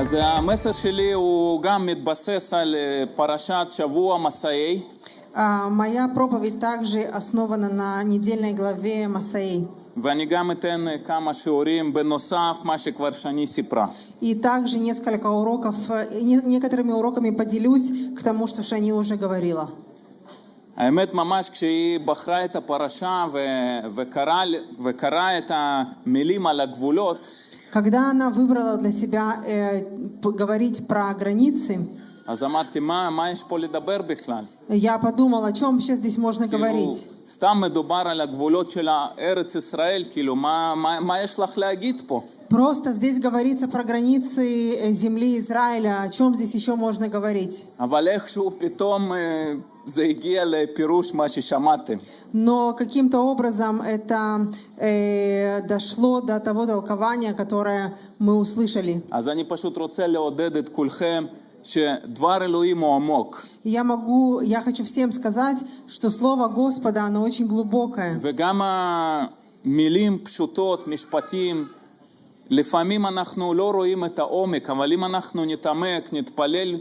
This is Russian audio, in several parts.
אז המסר שלי הוא גם מתבסס על אה, פרשת שבוע מסעי, А, Моя проповедь также основана на недельной главе Масаи. ואני גם אתן אה, כמה שיעורים בנוסף מה שכבר שני סיפרה. И также несколько уроков, э, не- некоторыми уроками поделюсь к тому, что Шани уже говорила. האמת ממש כשהיא בחרה את הפרשה ו... וקראה, וקראה את המילים על הגבולות, Когда она выбрала для себя э, п- говорить про границы, אז אמרתי, מה, מה יש פה לדבר בכלל? я подумала, о чем вообще здесь можно כאילו, говорить. סתם מדובר על הגבולות של ארץ ישראל, כאילו, מה, מה, מה יש לך להגיד פה? Просто здесь говорится про границы э, земли Израиля. О чем здесь еще можно говорить? אבל איכשהו פתאום אה, זה הגיע לפירוש מה ששמעתם. Но каким-то образом это э, дошло до того толкования, которое мы услышали. אז אני פשוט רוצה לעודד את כולכם שדבר אלוהים הוא עמוק. И Я могу, я хочу всем сказать, что Слово Господа, оно очень глубокое. וגם המילים פשוטות, משפטים, לפעמים אנחנו לא רואים את העומק, אבל אם אנחנו נתעמק, נתפלל,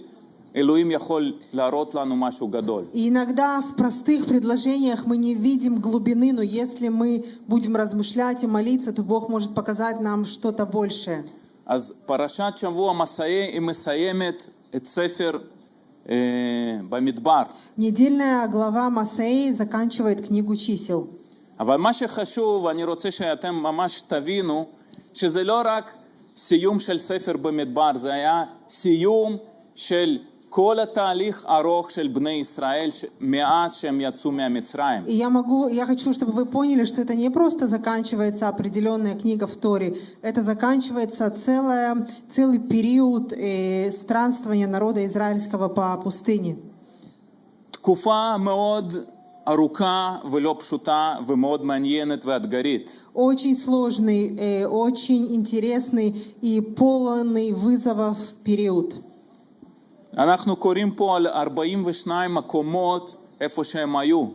אלוהים יכול להראות לנו משהו גדול. И иногда в простых предложениях мы не видим глубины, но если мы будем размышлять и молиться, то Бог может показать нам что-то большее. אז פרשת שבוע מסעי היא מסיימת את ספר אה, במדבר. Недельная глава Масаи заканчивает книгу чисел. אבל מה שחשוב, אני רוצה שאתם ממש תבינו, שזה לא רק סיום של ספר במדבר, זה היה סיום של כל התהליך ארוך של בני ישראל ש- מאז שהם יצאו מהמצרים. И я могу, я хочу, чтобы вы поняли, что это не просто заканчивается определенная книга в Торе, это заканчивается целая, целый период э, странствования народа израильского по пустыне. תקופה מאוד ארוכה ולא פשוטה ומאוד מעניינת ואתגרית. Очень сложный, э, очень интересный и полный вызовов период. אנחנו קוראים פה על 42 מקומות איפה שהם היו.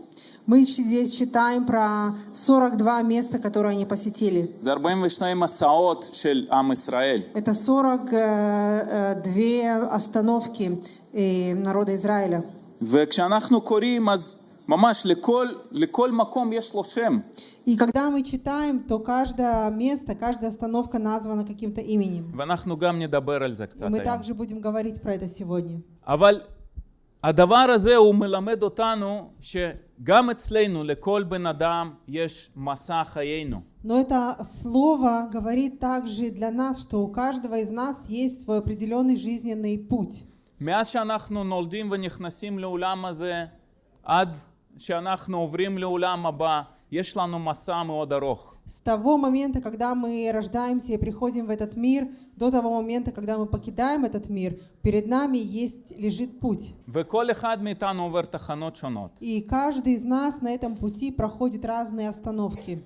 Мы здесь читаем про 42 места, которые они посетили. זה 42 מסעות של עם ישראל. Это 42 остановки э, народа Израиля. וכשאנחנו קוראים, אז ממש לכל, לכל מקום יש לו שם. И когда мы читаем, то каждое место, каждая остановка названа каким-то именем. ואנחנו גם נדבר על זה И קצת мы היום. также будем говорить про это сегодня. אבל הדבר הזה הוא מלמד אותנו שגם אצלנו, לכל בן אדם, יש מסע חיינו. Но это слово говорит также для нас, что у каждого из нас есть свой определенный жизненный путь. מאז שאנחנו נולדים ונכנסים לעולם הזה, עד שאנחנו עוברים לעולם הבא, יש לנו מסע מאוד ארוך. С того момента, когда мы рождаемся и приходим в этот мир, до того момента, когда мы покидаем этот мир, перед нами есть, лежит путь. וכל אחד מאיתנו עובר תחנות שונות. И каждый из нас на этом пути проходит разные остановки.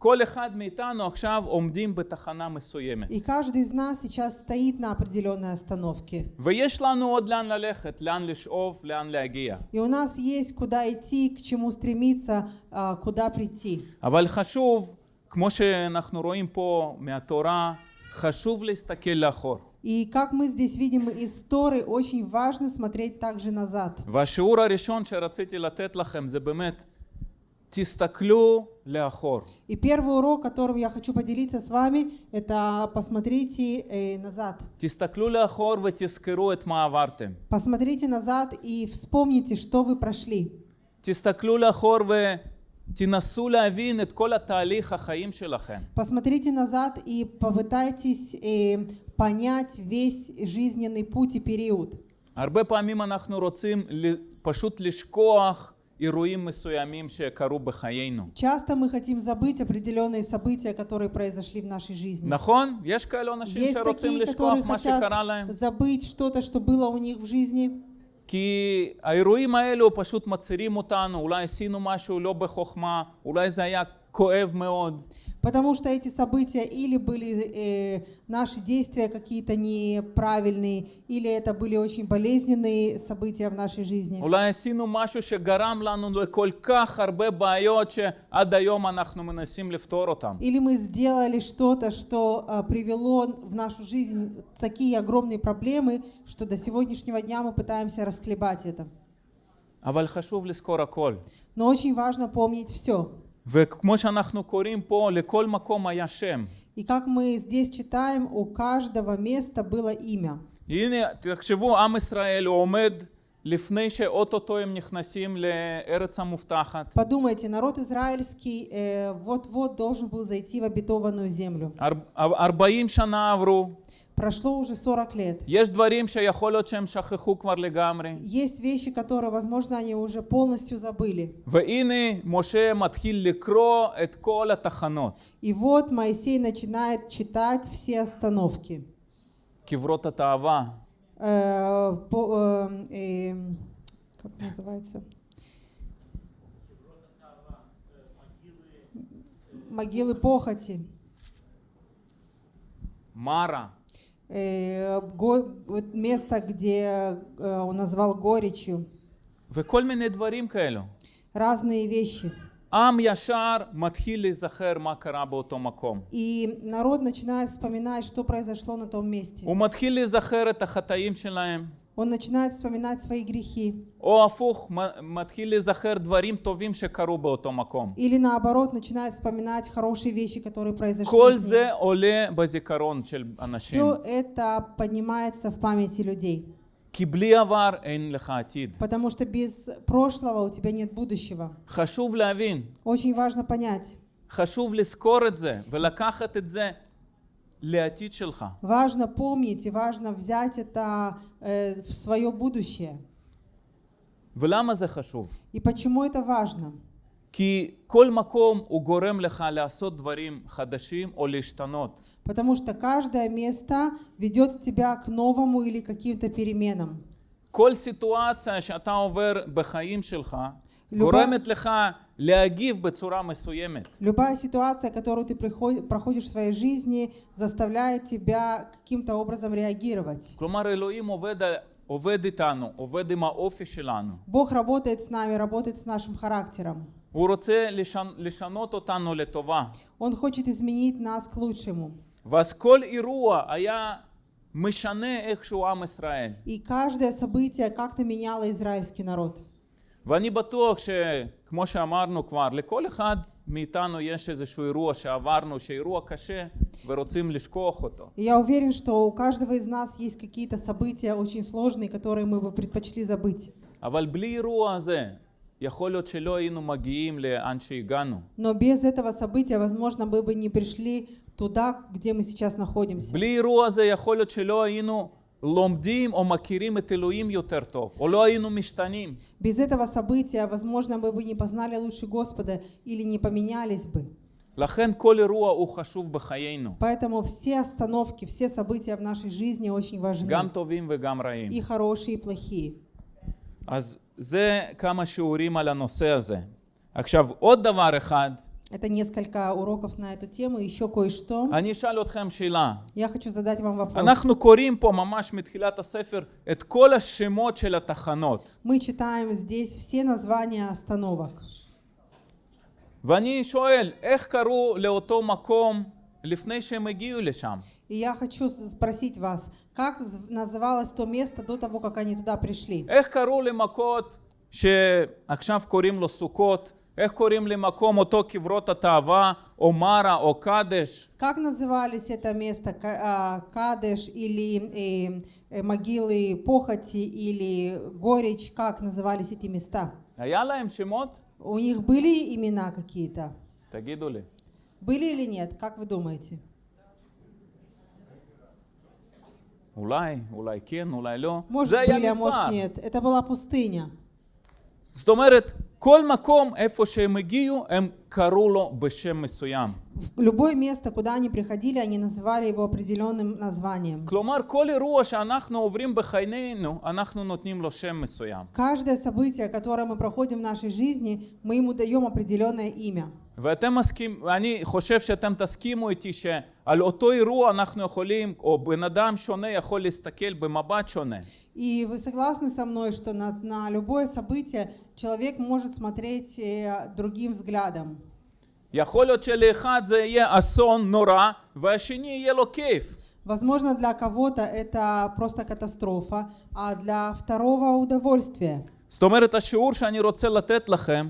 וכל אחד מאיתנו עכשיו עומדים בתחנה מסוימת. И каждый из нас сейчас стоит на определенной остановке. ויש לנו עוד לאן ללכת, לאן לשאוף, לאן להגיע. И у нас есть куда идти, к чему стремиться, а, куда прийти. אבל חשוב, כמו שאנחנו רואים פה מהתורה, חשוב להסתכל לאחור. И как мы здесь видим из Торы, очень важно смотреть также назад. והשיעור הראשון שרציתי לתת לכם זה באמת, תסתכלו לאחור. И первый урок, которым я хочу поделиться с вами, это посмотрите э, назад. תסתכלו לאחור ותזכרו את מה עברתם. Посмотрите назад и вспомните, что вы прошли. תסתכלו לאחור ותנסו להבין את כל התהליך החיים שלכם. Посмотрите назад и попытайтесь э, понять весь жизненный путь и период. הרבה פעמים אנחנו רוצים ל- פשוט לשכוח אירועים מסוימים שקרו בחיינו. Часто мы хотим забыть определенные события, которые произошли в нашей жизни. נכון? יש כאלו אנשים Есть שרוצים такие, לשכוח которые מה שקרה להם? хотят забыть что-то, что было у них в жизни. כי האירועים האלו פשוט מצעירים אותנו, אולי עשינו משהו לא בחוכמה, אולי זה היה כואב מאוד, Потому что эти события или были э, наши действия какие-то неправильные, или это были очень болезненные события в нашей жизни. אולי עשינו משהו שגרם לנו לכל כך הרבה בעיות שעד היום אנחנו מנסים לפתור אותם. Или мы сделали что-то, что а, привело в нашу жизнь такие огромные проблемы, что до сегодняшнего дня мы пытаемся расхлебать это. אבל חשוב לזכור הכל. Но очень важно помнить все. וכמו שאנחנו קוראים פה, לכל מקום היה שם. И как мы здесь читаем, у каждого места было имя. הנה, תחשבו, עם ישראל הוא עומד לפני שאו-טו-טו הם נכנסים לארץ המובטחת. Подумайте, народ израильский э, вот-вот должен был зайти в обетованную землю. אר- 40 שנה עברו, Прошло уже 40 лет. יש דברים שיכול להיות שהם שכחו כבר לגמרי. Есть вещи, которые, возможно, они уже полностью забыли. והנה משה מתחיל לקרוא את כל התחנות. И вот Моисей начинает читать все остановки. קברות התאווה, Э, по- э, э, как называется? Могилы похоти. מרה, Э, го- вот место, где э, он назвал горечью. וכל מיני דברים כאלו. Разные вещи. עם ישר מתחיל להיזכר מה קרה באותו מקום. И народ начинает вспоминать, что произошло на том месте. הוא מתחיל להיזכר את החטאים שלהם, Он начинает вспоминать свои грехи. או הפוך, מ- מתחיל להיזכר דברים טובים שקרו באותו מקום. Или наоборот, начинает вспоминать хорошие вещи, которые произошли. כל с ним. זה עולה בזיכרון של אנשים. Все это поднимается в памяти людей. כי בלי עבר אין לך עתיד. Потому что без прошлого у тебя нет будущего. חשוב להבין, Очень важно понять. חשוב לזכור את זה ולקחת את זה לעתיד שלך. Важно помнить и важно взять это э, в свое будущее. ולמה זה חשוב? И почему это важно? כי כל מקום הוא גורם לך לעשות דברים חדשים או להשתנות. Потому что каждое место ведет тебя к новому или каким-то переменам. כל סיטואציה שאתה עובר בחיים שלך לובה- גורמת לך להגיב בצורה מסוימת. Любая ситуация, которую ты приход- проходишь в своей жизни, заставляет тебя каким-то образом реагировать. כלומר אלוהים עובד, על- עובד איתנו, עובד עם האופי שלנו. Бог работает с нами, работает с нашим характером. הוא רוצה לשנ... לשנות אותנו לטובה. Он хочет изменить нас к лучшему. ואז כל אירוע היה משנה איכשהו עם ישראל. И каждое событие как-то меняло израильский народ. ואני בטוח שכמו שאמרנו כבר, לכל אחד מאיתנו יש איזשהו אירוע שעברנו, שאירוע קשה, ורוצים לשכוח אותו. И я уверен, что у каждого из нас есть какие-то события очень сложные, которые мы бы предпочли забыть. אבל בלי אירוע הזה, יכול להיות שלא היינו מגיעים לאן שהגענו. Но без этого события, возможно, мы бы не пришли туда, где мы сейчас находимся. בלי אירוע הזה יכול להיות שלא היינו לומדים או מכירים את אלוהים יותר טוב, או לא היינו משתנים. Без этого события, возможно, мы бы не познали лучше Господа или не поменялись бы. לכן כל אירוע הוא חשוב בחיינו, Поэтому все остановки, все события в нашей жизни очень важны. גם טובים וגם רעים. И хорошие, и плохие. אז זה כמה שיעורים על הנושא הזה. עכשיו, עוד דבר אחד, Это несколько уроков на эту тему. Еще кое-что. אני אשאל אתכם שאלה. Я хочу задать вам вопрос. אנחנו קוראים פה ממש מתחילת הספר את כל השמות של התחנות. Мы читаем здесь все названия остановок. ואני שואל, איך קראו לאותו מקום לפני שהם הגיעו לשם? И я хочу с- спросить вас, как з- называлось то место до того, как они туда пришли? איך קראו למכות שעכשיו קוראים לו סוכות? איך קוראים למקום אותו קברות התאווה, או מרה, או קדש? Как назывались это место? Ка- а, Кадеш или э, э, могилы похоти или горечь? Как назывались эти места? היה להם שמות? У них были имена какие-то? תגידו לי. Были или нет? Как вы думаете? אולי, אולי כן, אולי לא. Может זה были, היה а может מדבר. нет. Это была пустыня. זאת אומרת, כל מקום איפה שהם הגיעו, הם קראו לו בשם מסוים. В Любое место, куда они приходили, они называли его определенным названием. כלומר, כל אירוע שאנחנו עוברים בחיינו, אנחנו נותנים לו שם מסוים. Каждое событие, которое мы проходим в нашей жизни, мы ему даем определенное имя. ואתם מסכים, אני חושב שאתם תסכימו איתי שעל אותו אירוע אנחנו יכולים, או בן אדם שונה יכול להסתכל במבט שונה. И вы согласны со мной, что на, на любое событие человек может смотреть э, другим взглядом? יכול להיות שלאחד זה יהיה אסון נורא, והשני יהיה לו כיף. Возможно, для кого-то это просто катастрофа, а для второго удовольствие. זאת אומרת, השיעור שאני רוצה לתת לכם,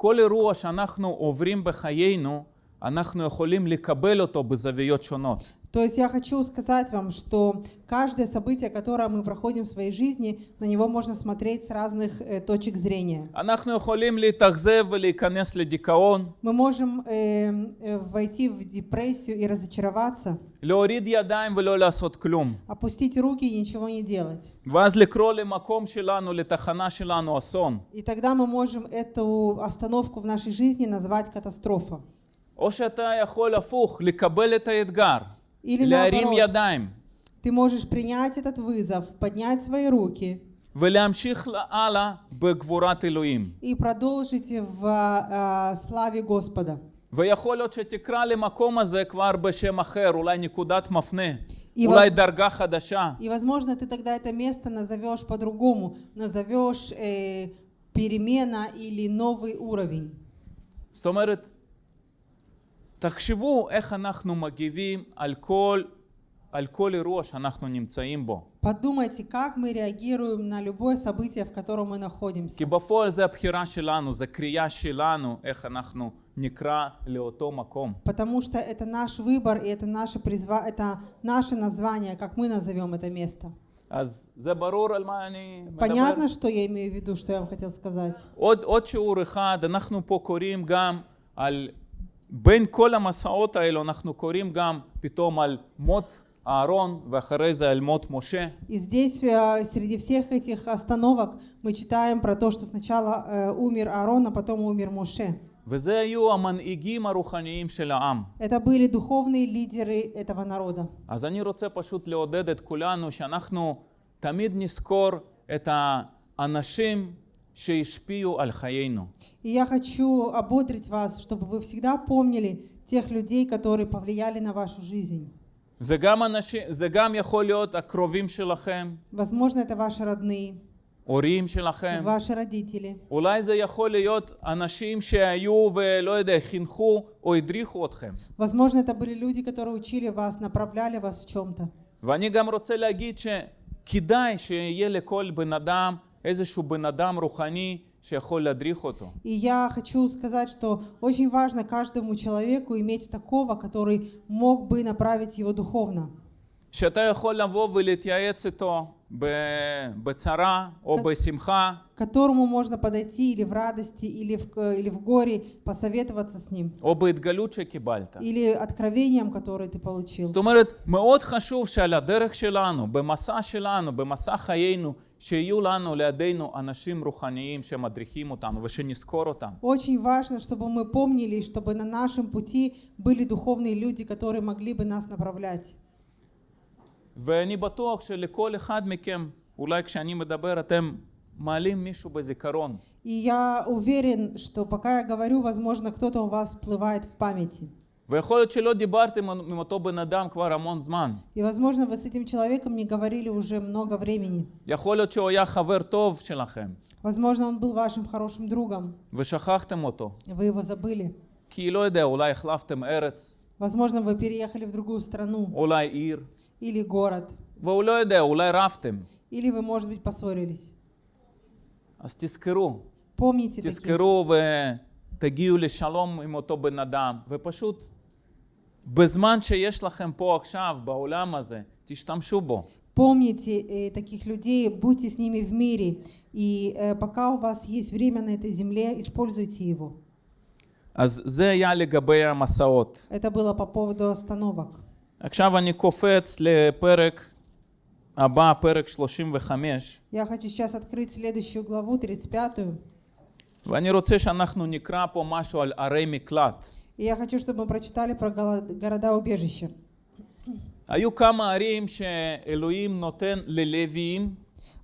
שכל אירוע שאנחנו עוברים בחיינו, אנחנו יכולים לקבל אותו בזוויות שונות. То есть я хочу сказать вам, что каждое событие, которое мы проходим в своей жизни, на него можно смотреть с разных э, точек зрения. אנחנו יכולים להתאכזב ולהיכנס לדיכאון, Мы можем э, э, войти в депрессию и разочароваться, להוריד ידיים ולא לעשות כלום. опустить руки и ничего не делать. ואז לקרוא למקום שלנו, לתחנה שלנו אסון. И тогда мы можем эту остановку в нашей жизни назвать катастрофа. או שאתה יכול הפוך, לקבל את האתגר, Или להרים наоборот. ידיים, Ты можешь принять этот вызов, поднять свои руки ולהמשיך הלאה בגבורת אלוהים. и продолжить в э, славе Господа. ויכול להיות שתקרא למקום הזה כבר בשם אחר, אולי נקודת מפנה, И אולי воз- דרגה חדשה. И, возможно, ты тогда это место назовешь по-другому, назовешь э, перемена или новый уровень. זאת אומרת, תחשבו איך אנחנו מגיבים על כל, על כל אירוע שאנחנו נמצאים בו. Подумайте, как мы реагируем на любое событие, в котором мы находимся. כי בפועל זה הבחירה שלנו, זה קריאה שלנו, איך אנחנו נקרא לאותו מקום. Потому что это наш выбор и это наше, призва... это наше название, как мы назовем это место. אז זה ברור על מה אני מדבר? Понятно, что я имею в виду, что я вам хотел сказать? עוד, עוד שיעור אחד, אנחנו פה קוראים גם על, בין כל המסעות האלו, אנחנו קוראים גם פתאום על מות אהרון, ואחרי זה על מות משה. И здесь, э, среди всех этих остановок, мы читаем про то, что сначала э, умер Аарон, а потом умер Моше. וזה היו המנהיגים הרוחניים של העם. Это были духовные лидеры этого народа. אז אני רוצה פשוט לעודד את כולנו שאנחנו תמיד נזכור את האנשים שהשפיעו על חיינו. И я хочу ободрить вас, чтобы вы всегда помнили тех людей, которые повлияли на вашу жизнь. זה גם, אנשים, זה גם יכול להיות הקרובים שלכם, Возможно, это ваши родные, הורים שלכם. ваши родители. אולי זה יכול להיות אנשים שהיו ולא יודע, חינכו או הדריכו אתכם. Возможно, это были люди, которые учили вас, направляли вас в чем-то. ואני גם רוצה להגיד שכדאי שיהיה לכל בן אדם איזשהו בן אדם רוחני שיכול להדריך אותו. И я хочу сказать, что очень важно каждому человеку иметь такого, который мог бы направить его духовно. שאתה יכול לבוא ולהתייעץ איתו ב- בצרה או כן. בשמחה, к которому можно подойти или в радости, или в, к- или в горе, посоветоваться с ним, או בהתגלות שקיבלת. или откровением, которое ты получил. זאת אומרת, מאוד חשוב שעל הדרך שלנו, במסע שלנו, במסע חיינו, שיהיו לנו לידינו אנשים רוחניים שמדריכים אותנו ושנזכור אותם. Очень важно, чтобы мы помнили, и чтобы на нашем пути были духовные люди, которые могли бы нас направлять. ואני בטוח שלכל אחד מכם, אולי כשאני מדבר אתם מעלים מישהו בזיכרון. И я уверен, что пока я говорю, возможно, кто-то у вас всплывает в памяти. ויכול להיות שלא דיברתם עם אותו בן אדם כבר המון זמן. И, возможно, вы с этим человеком не говорили уже много времени. יכול להיות שהוא היה חבר טוב שלכם, Возможно, он был вашим хорошим другом, ושכחתם אותו. вы его забыли. כי לא יודע, אולי החלפתם ארץ, Возможно, вы переехали в другую страну אולי עיר, или город, והוא לא יודע, אולי רבתם. или вы, может быть, поссорились. אז תזכרו, Помните таких. תזכרו ותגיעו לשלום עם אותו בן אדם, ופשוט בזמן שיש לכם פה עכשיו, בעולם הזה, תשתמשו בו. Помните э, таких людей, будьте с ними в мире. И э, пока у вас есть время на этой земле, используйте его. אז זה היה לגבי המסעות. Это было по поводу остановок. עכשיו אני קופץ לפרק הבא, פרק 35, Я хочу сейчас открыть следующую главу, 35. ואני רוצה שאנחנו נקרא פה משהו על ערי מקלט. И я хочу, чтобы мы прочитали про голо- города-убежища. היו כמה ערים שאלוהים נותן ללוויים,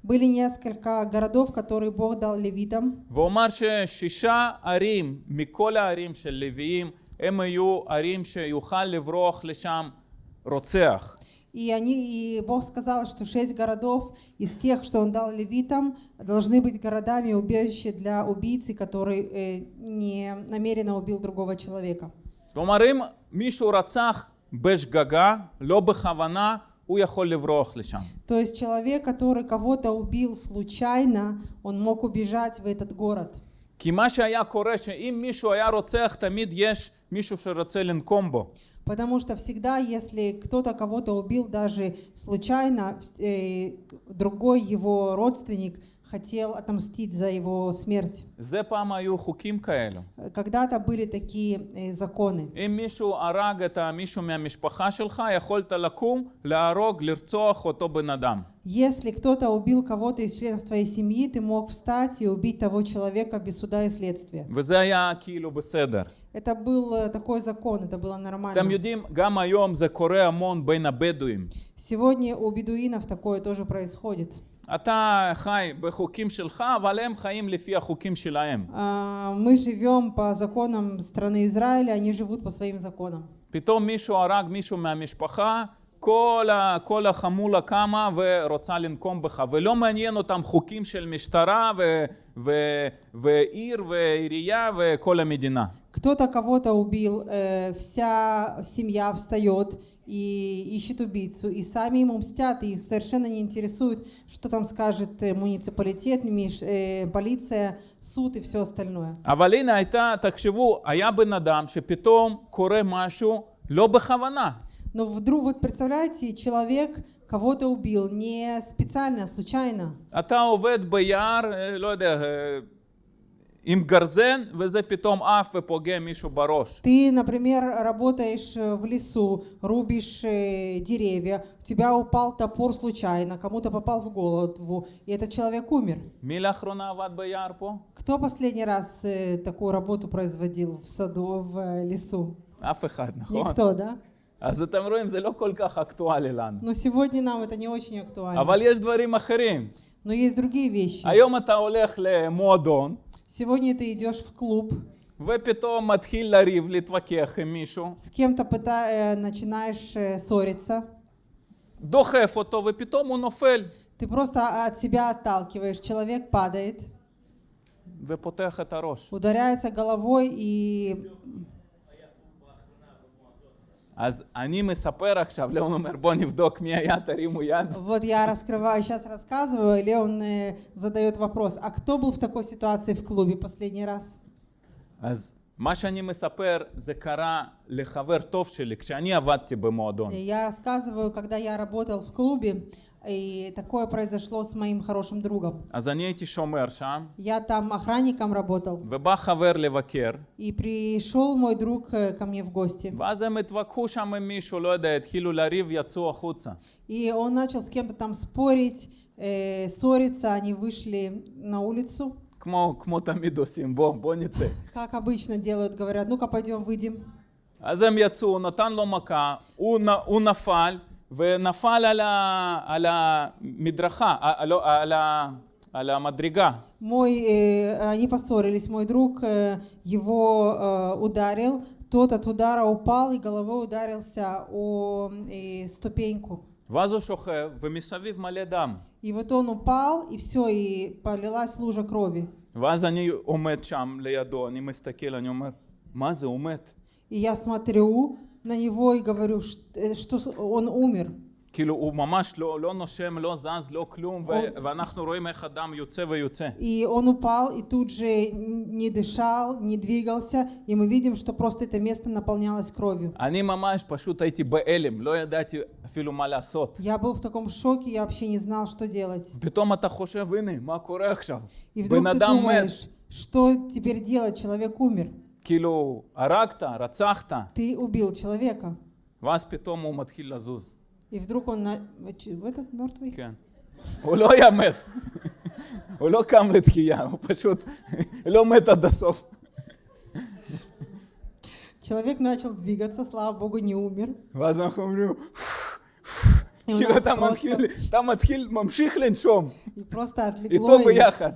Были несколько городов, которые Бог дал левитам. והוא אמר ששישה ערים מכל הערים של לוויים הם היו ערים שיוכל לברוח לשם רוצח. И, они, и Бог сказал, что шесть городов из тех, что Он дал левитам, должны быть городами убежища для убийцы, который э, не намеренно убил другого человека. כלומר, אם מישהו רצח בשגגה, לא בכוונה, הוא יכול לברוח לשם. То есть человек, который кого-то убил случайно, он мог убежать в этот город. כי מה שהיה קורה, שאם מישהו היה רוצח, תמיד יש מישהו שרוצה לנקום בו. Потому что всегда, если кто-то кого-то убил даже случайно, э, другой его родственник хотел отомстить за его смерть. Когда-то были такие э, законы. Если кто-то убил кого-то из членов твоей семьи, ты мог встать и убить того человека без суда и следствия. Это был э, такой закон, это было нормально. Сегодня у бедуинов такое тоже происходит. אתה חי בחוקים שלך, אבל הם חיים לפי החוקים שלהם. А, Мы живем по законам страны Израиля, они живут по своим законам. פתאום מישהו הרג מישהו מהמשפחה, כל, ה, כל החמולה קמה ורוצה לנקום בך, ולא מעניין אותם חוקים של משטרה ו, ו, ועיר ועירייה וכל המדינה. Кто-то кого-то убил, э, вся семья встает и ищет убийцу, и сами ему мстят, и их совершенно не интересует, что там скажет э, муниципалитет, миш- э, полиция, суд и все остальное. אבל הנה הייתה, תחשבו, היה בן אדם שפתאום קורה משהו לא בכוונה. Но вдруг, вот представляете, человек кого-то убил не специально, а случайно. אתה עובד ביער, אה, לא יודע, אה, עם גרזן, וזה פתאום עף ופוגע מישהו בראש. Ты, например, работаешь э, в лесу, рубишь э, деревья, у тебя упал топор случайно, кому-то попал в голову, и этот человек умер. מי לאחרונה עבד ביער פה? Кто последний раз э, такую работу производил в саду, в э, лесу? אף אחד, נכון? Никто, да? אז אתם רואים, זה לא כל כך אקטואלי לנו. Но сегодня нам это не очень актуально. אבל יש דברים אחרים. Но есть другие вещи. היום אתה הולך למועדון, Сегодня ты идешь в клуб. Вы потом отхилили в Литвакехе, Мишу. С кем-то э, начинаешь э, ссориться. До хефа то вы потом. Ты просто а, от себя отталкиваешь. Человек падает. Вепотеха тарош. Ударяется головой и אז אני מספר עכשיו, ליאון אומר, בוא נבדוק מי היה, תרימו יד. Вот я раскрываю, сейчас рассказываю, Леон э, задает вопрос, а кто был в такой ситуации в клубе последний раз? אז מה שאני מספר, זה קרה לחבר טוב שלי, כשאני עבדתי במועדון. И Я рассказываю, когда я работал в клубе, и такое произошло с моим хорошим другом. אז אני הייתי שומר שם, Я там охранником работал, ובא חבר לבקר, и пришел мой друг э, ко мне в гости. ואז הם התווכחו שם עם מישהו, לא יודע, התחילו לריב, יצאו החוצה. И он начал с кем-то там спорить, э, ссориться, они вышли на улицу. כמו, כמו תמיד עושים, בוא, בוא נצא. Как обычно делают, говорят, ну-ка пойдем выйдем. אז הם יצאו, הוא נתן לו מכה, הוא, נ- הוא נפל, ונפל על, ה, על המדרכה, ה- לא, על, ה, על המדרגה. Мой, э, они поссорились, мой друг э, его э, ударил, тот от удара упал и головой ударился о э, ступеньку. ואז הוא שוכב, ומסביב מלא דם. И вот он упал, и все, и полилась лужа крови. ואז אני עומד שם לידו, אני מסתכל, אני אומר, מה זה, הוא מת? И я смотрю на него и говорю, "Ш- э, что с- он умер. כאילו, הוא ממש לא, לא נושם, לא זז, לא כלום, ו- הוא- ואנחנו רואים איך הדם יוצא ויוצא. И он упал, и тут же не дышал, не двигался, и мы видим, что просто это место наполнялось кровью. אני ממש פשוט הייתי בהלם, לא ידעתי אפילו מה לעשות. Я был в таком шоке, я вообще не знал, что делать. פתאום אתה חושב, הנה, מה קורה עכשיו? И вдруг בן ты אדם מת. думаешь, что теперь делать, человек умер. כאילו, הרגת, רצחת, Ты убил человека. ואז פתאום הוא מתחיל לזוז. И вдруг он на... в этот мертвый? כן. הוא לא היה מת. הוא לא קם לתחייה, הוא פשוט לא מת עד הסוף. Человек начал двигаться, слава богу, не умер. ואז אנחנו אומרים, И у כאילו нас אתה просто- מתחיל, אתה מתחיל, ממשיך לנשום, И просто איתו отлегло, и, ביחד.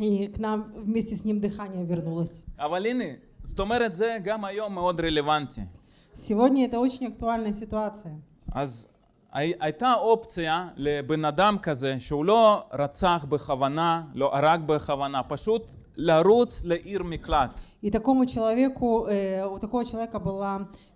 и к нам вместе с ним дыхание вернулось. אבל הנה, זאת אומרת, זה גם היום מאוד רלוונטי. Сегодня это очень актуальная ситуация. אז הי- הייתה אופציה לבן אדם כזה, שהוא לא רצח בכוונה, לא הרג בכוונה, פשוט לרוץ לעיר מקלט. И такому человеку, э, у такого человека была, э, ш-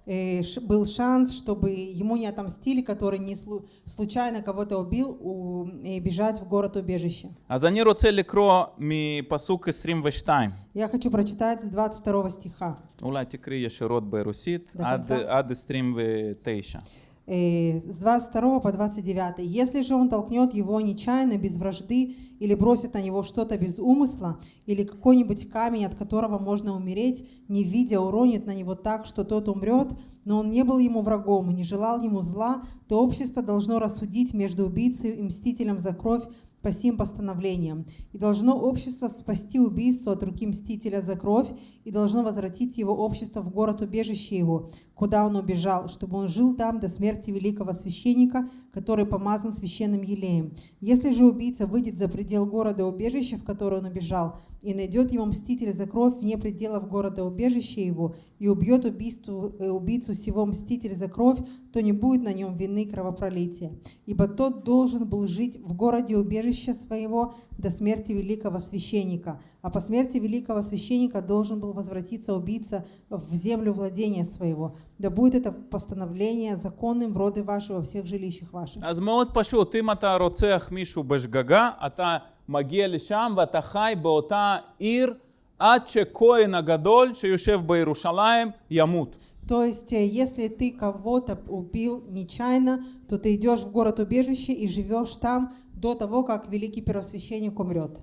был шанс, чтобы ему не отомстили, который не слу- случайно кого-то убил, у- и бежать в город-убежище. אז אני רוצה לקרוא מפסוק 22. Я хочу прочитать с 22 стиха. אולי תקריא ישירות ברוסית, до עד, конца. עד 29. Э, с 22 по 29. «Если же он толкнет его нечаянно, без вражды, или бросит на него что-то без умысла, или какой-нибудь камень, от которого можно умереть, не видя, уронит на него так, что тот умрет, но он не был ему врагом и не желал ему зла, то общество должно рассудить между убийцей и мстителем за кровь по сим постановлениям. И должно общество спасти убийцу от руки мстителя за кровь, и должно возвратить его общество в город-убежище его, куда он убежал, чтобы он жил там до смерти великого священника, который помазан священным елеем. Если же убийца выйдет за предел города-убежища, в который он убежал, и найдет его мститель за кровь вне пределов города-убежища его, и убьет убийству, э, убийцу сего мститель за кровь, то не будет на нем вины кровопролития. Ибо тот должен был жить в городе убежища своего до смерти великого священника, а по смерти великого священника должен был возвратиться убийца в землю владения своего. Да будет это постановление законным в роды ваши во всех жилищах ваших. אז מאוד פשוט, אם אתה רוצח מישהו בשגגה, אתה מגיע לשם ואתה חי באותה עיר עד שכהן הגדול שיושב בירושלים ימות. То есть, э, если ты кого-то убил нечаянно, то ты идешь в город-убежище и живешь там до того, как великий первосвященник умрет.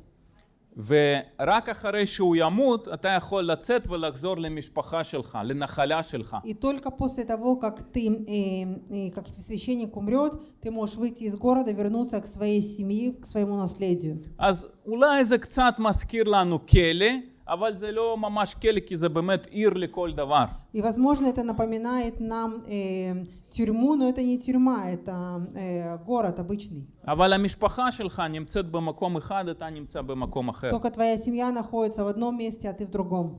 ורק אחרי שהוא ימות, אתה יכול לצאת ולחזור למשפחה שלך, לנחלה שלך. И только после того, как ты, э, э, как священник умрет, ты можешь выйти из города, вернуться к своей семье, к своему наследию. אז אולי זה קצת מזכיר לנו כלא, אבל זה לא ממש כלא, כי זה באמת עיר לכל דבר. И, возможно, это напоминает нам э, тюрьму, но это не тюрьма, это э, город обычный. אבל המשפחה שלך נמצאת במקום אחד, אתה נמצא במקום אחר. Только твоя семья находится в одном месте, а ты в другом.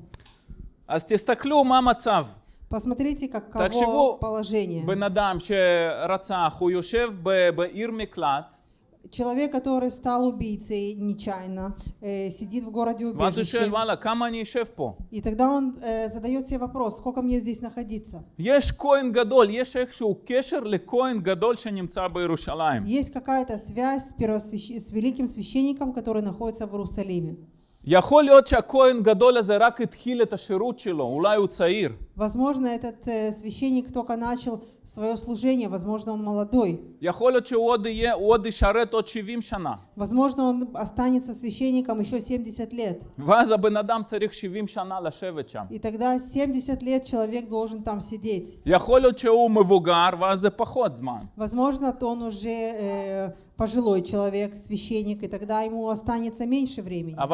אז תסתכלו מה המצב. Посмотрите, каково תחשבו, положение. בן אדם שרצח, הוא יושב ב- בעיר מקלט, Человек, который стал убийцей нечаянно, э, сидит в городе ואז הוא שואל, убежище. וואלה, כמה אני אשב פה? И тогда он э, задает себе вопрос, сколько мне здесь находиться? יש כהן גדול, יש איכשהו קשר לכהן גדול שנמצא בירושלים. Есть какая-то связь с, первосвящ- с великим священником, который находится в Иерусалиме. יכול להיות שהכהן גדול הזה רק התחיל את השירות שלו, אולי הוא צעיר. Возможно, этот э, священник только начал свое служение, возможно, он молодой. Возможно, он останется священником еще 70 лет. И тогда 70 лет человек должен там сидеть. Возможно, то он уже э, пожилой человек, священник, и тогда ему останется меньше времени. А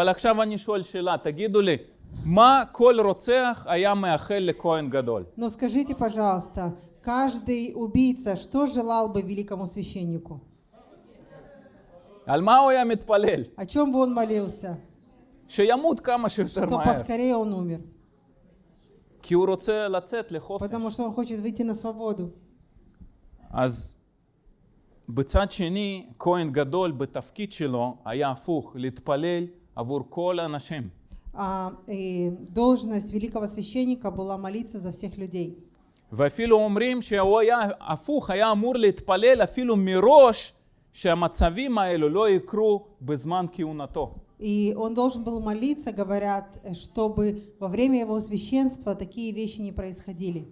אבל עכשיו אני שואל שאלה, תגידו לי, מה כל רוצח היה מאחל לכהן גדול? Но скажите, пожалуйста, каждый убийца что желал бы великому священнику? על מה הוא היה מתפלל? О чем бы он молился? שימות כמה שיותר Что מהר. поскорее он умер. כי הוא רוצה לצאת לחופש. Потому что он хочет выйти на свободу. אז בצד שני, כהן גדול בתפקיד שלו היה הפוך, להתפלל עבור כל האנשים. А э, должность великого священника была молиться за всех людей. ואפילו אומרים שהוא היה הפוך, היה אמור להתפלל אפילו מראש שהמצבים האלו לא יקרו בזמן כהונתו. И он должен был молиться, говорят, э, чтобы во время его священства такие вещи не происходили.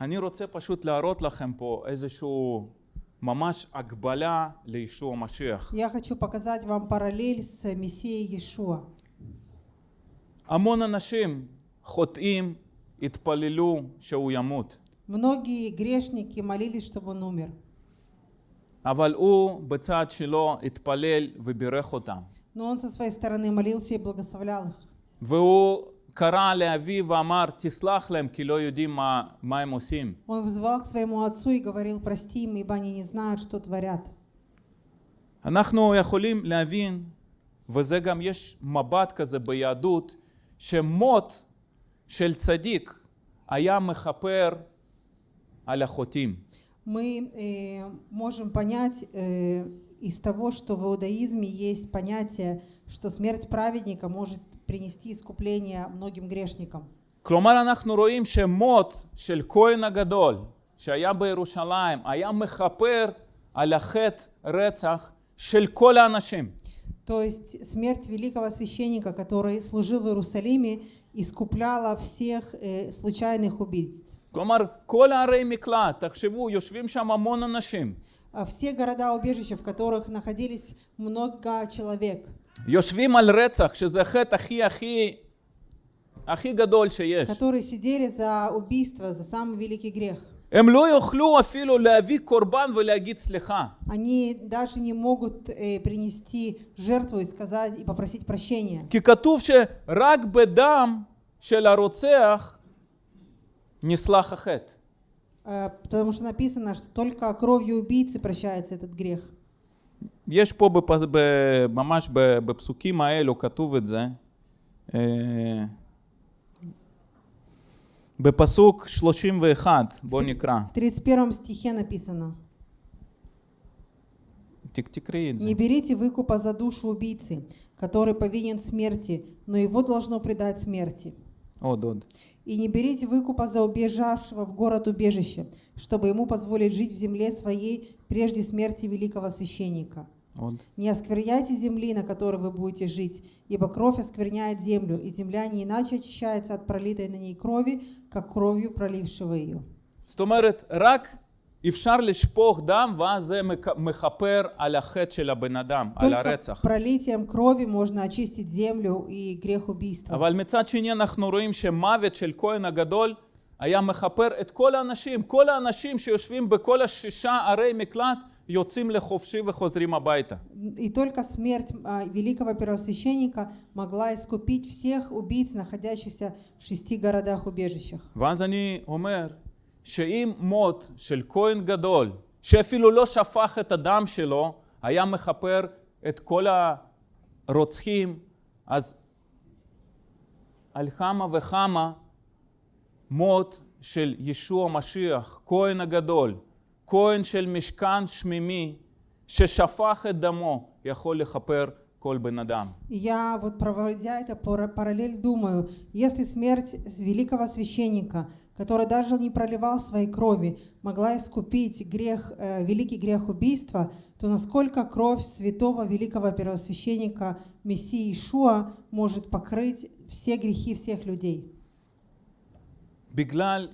אני רוצה פשוט להראות לכם פה איזשהו ממש הגבלה לישוע המשיח. Я хочу показать вам параллель с Мессией Иешуа. המון אנשים חוטאים התפללו שהוא ימות, Многие грешники молились, чтобы он умер. אבל הוא בצד שלו התפלל ובירך אותם. Но он со своей стороны молился и благословлял их. והוא קרא לאביו ואמר, תסלח להם כי לא יודעים מה, מה הם עושים. Он взывал к своему отцу и говорил, прости им, ибо они не знают, что творят. אנחנו יכולים להבין, וזה גם יש מבט כזה ביהדות, שמות של צדיק היה מכפר על החוטאים. Мы э, можем понять э, из того, что в иудаизме есть понятие, что смерть праведника может принести искупление многим грешникам. כלומר אנחנו רואים שמות של כהן הגדול שהיה בירושלים היה מכפר על החטא רצח של כל האנשים. То есть смерть великого священника, который служил в Иерусалиме, искупляла всех э, случайных убийц. כלומר כל הערי מקלט, תחשבו, יושבים שם המון אנשים. А все города-убежища, в которых находились много человек, יושבים על רצח, שזה החטא הכי הכי הכי גדול שיש. которые сидели за убийство, за самый великий грех. הם לא יוכלו אפילו להביא קורבן ולהגיד סליחה. Они даже не могут э, принести жертву и сказать и попросить прощения. כי כתוב שרק בדם של הרוצח נסלח החטא. Э, Потому что написано, что только кровью убийцы прощается этот грех. יש פה בפ... ב... ממש ב... בפסוקים האלו כתוב את זה. אה, בפסוק 31, בוא נקרא. В 31 стихе написано, תק- תקראי את זה. «Не берите выкупа за душу убийцы, который повинен смерти, но его должно предать смерти. עוד עוד. И не берите выкупа за убежавшего в город убежище, чтобы ему позволить жить в земле своей прежде смерти великого священника. עוד. Не оскверняйте земли, на которой вы будете жить, ибо кровь оскверняет землю, и земля не иначе очищается от пролитой на ней крови, как кровью пролившего ее». זאת אומרת, רק אפשר לשפוך דם ואז זה מק- מכפר על החטא של הבן אדם, על Только הרצח. пролитием крови можно очистить землю и грех убийства. אבל מצד שני אנחנו רואים שמוות של כהן הגדול היה מכפר את כל האנשים, כל האנשים שיושבים בכל השישה ערי מקלט יוצאים לחופשי וחוזרים הביתה. И только смерть а, великого первосвященника могла искупить всех убийц, находящихся в шести городах-убежищах. ואז אני אומר שאם מות של כהן גדול, שאפילו לא שפך את הדם שלו, היה מכפר את כל הרוצחים, אז על כמה וכמה מות של ישוע משיח, כהן הגדול, כהן של משכן שמימי, ששפך את דמו, יכול לכפר כל בן אדם. И Я вот проводя это пара- параллель думаю, если смерть великого священника, который даже не проливал своей крови, могла искупить грех, э, великий грех убийства, то насколько кровь святого великого первосвященника Мессии Ишуа может покрыть все грехи всех людей? בגלל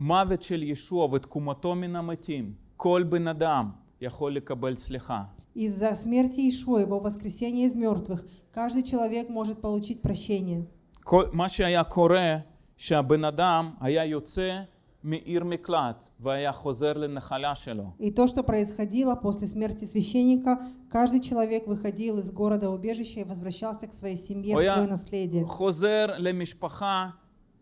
מוות של ישוע ותקומתו מן המתים, כל בן אדם יכול לקבל סליחה. Из-за смерти Ишуа, его воскресения из мертвых, каждый человек может получить прощение. כל, מה שהיה קורה, שהבן אדם היה יוצא מעיר מקלט והיה חוזר לנחלה שלו. И то, что происходило после смерти священника, каждый человек выходил из города убежища и возвращался к своей семье, в הוא היה свое наследие. חוזר למשפחה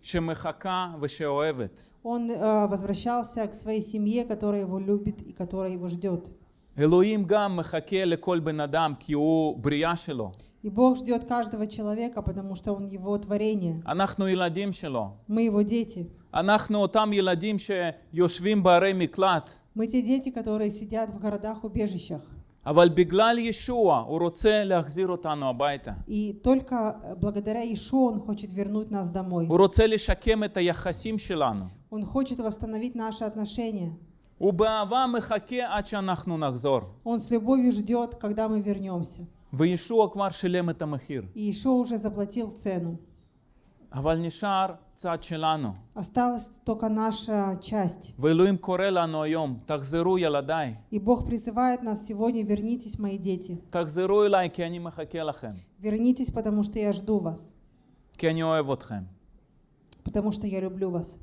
שמחכה ושאוהבת. Он э, возвращался к своей семье, которая его любит и которая его ждет. אלוהים גם מחכה לכל בן אדם כי הוא בריאה שלו. И Бог ждет каждого человека, потому что Он его творение. אנחנו ילדים שלו. Мы его дети. אנחנו אותם ילדים שיושבים בערי מקלט. Мы те дети, которые сидят в городах-убежищах. И только благодаря Иешуа он хочет вернуть нас домой. Он хочет восстановить наши отношения. Он с любовью ждет, когда мы вернемся. И Иешуа уже заплатил цену. אבל נשאר צד שלנו. Осталась только наша часть. ואלוהים קורא לנו היום, תחזרו ילדיי, И Бог призывает нас сегодня, вернитесь, мои дети. תחזרו אליי כי אני מחכה לכם, Вернитесь, потому что я жду вас. כי אני אוהב אתכם. Потому что я люблю вас.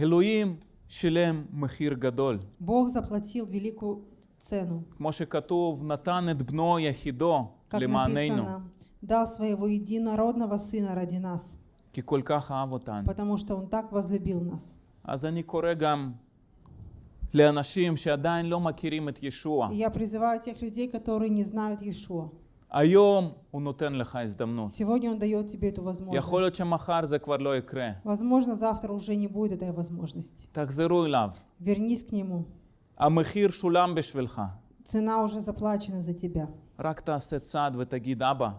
אלוהים שילם מחיר גדול. Бог заплатил великую цену. כמו שכתוב, נתן את בנו יחידו Как למעננו. написано, дал своего единородного Сына ради нас, כי כל כך אהב אותנו. потому что Он так возлюбил нас. אז אני קורא גם לאנשים שעדיין לא מכירים את ישוע. И я призываю тех людей, которые не знают Иешуа. היום הוא נותן לך הזדמנות. Сегодня Он дает тебе эту יכול להיות возможность. שמחר זה כבר לא יקרה. Возможно, завтра уже не будет этой возможности. תחזרו אליו. Вернись к Нему. המחיר שולם בשבילך. Цена уже заплачена за тебя. רק תעשה צעד ותגיד, אבא,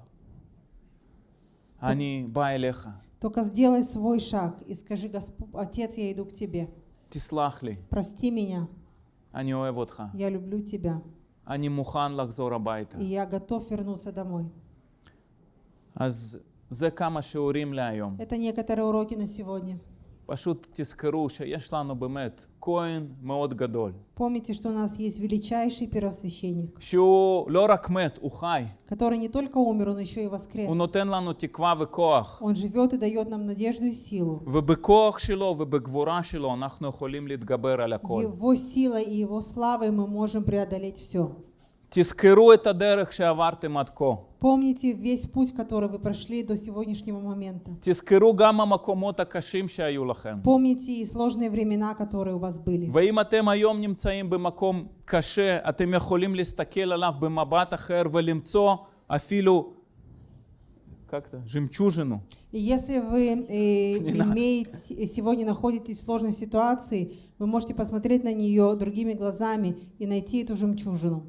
אני בא אליך, Только сделай свой шаг и скажи, «Госп- Отец, я иду к Тебе. תסלח לי, Прости меня, אני אוהב אותך. я люблю Тебя. אני מוכן לחזור הביתה. И я готов вернуться домой. אז זה כמה שיעורים להיום. Это некоторые уроки на сегодня. פשוט תזכרו שיש לנו באמת כהן מאוד גדול, Помните, что у нас есть величайший первосвященник, שהוא לא רק מת, הוא חי. который не только умер, он еще и воскрес. הוא נותן לנו תקווה וכוח. Он живет и дает нам надежду и силу. ובכוח שלו ובגבורה שלו אנחנו יכולים להתגבר על הכל. Его силой и его славой мы можем преодолеть все. תזכרו את הדרך שעברתם עד כה. Помните весь путь, который вы прошли до сегодняшнего момента. תזכרו גם המקומות הקשים שהיו לכם. Помните и сложные времена, которые у вас были. ואם אתם היום נמצאים במקום קשה, אתם יכולים להסתכל עליו במבט אחר ולמצוא אפילו, как это, жемчужину. И если вы э, имеете, сегодня находитесь в сложной ситуации, вы можете посмотреть на нее другими глазами и найти эту жемчужину.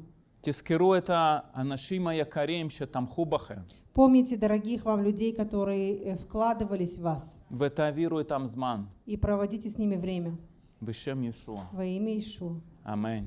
Тискеру это Анашима Якарим, что там Хубахе. Помните дорогих вам людей, которые э, вкладывались в вас. В это веру И проводите с ними время. Во имя Ишуа. Аминь.